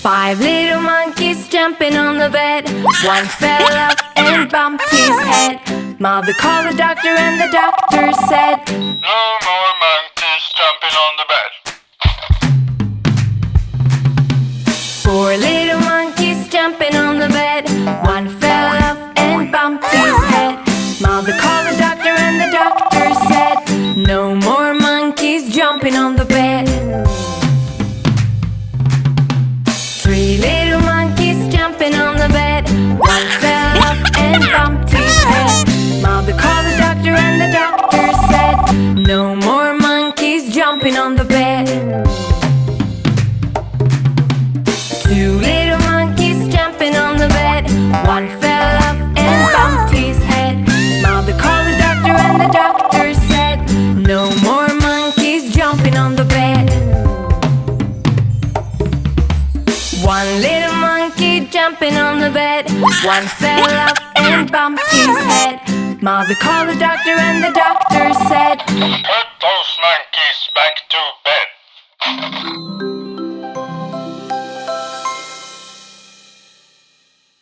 Five little monkeys jumping on the bed. One fell off and bumped his head. Mother called the doctor and the doctor said, and head. Mother called the doctor and the doctor said, No more monkeys jumping on the bed. Two little monkeys jumping on the bed. One fell off and bumped his head. Mother called the doctor and the doctor said, No more monkeys jumping on the bed. One little monkey jumping on the bed. One fell off head. Mother called the doctor and the doctor said,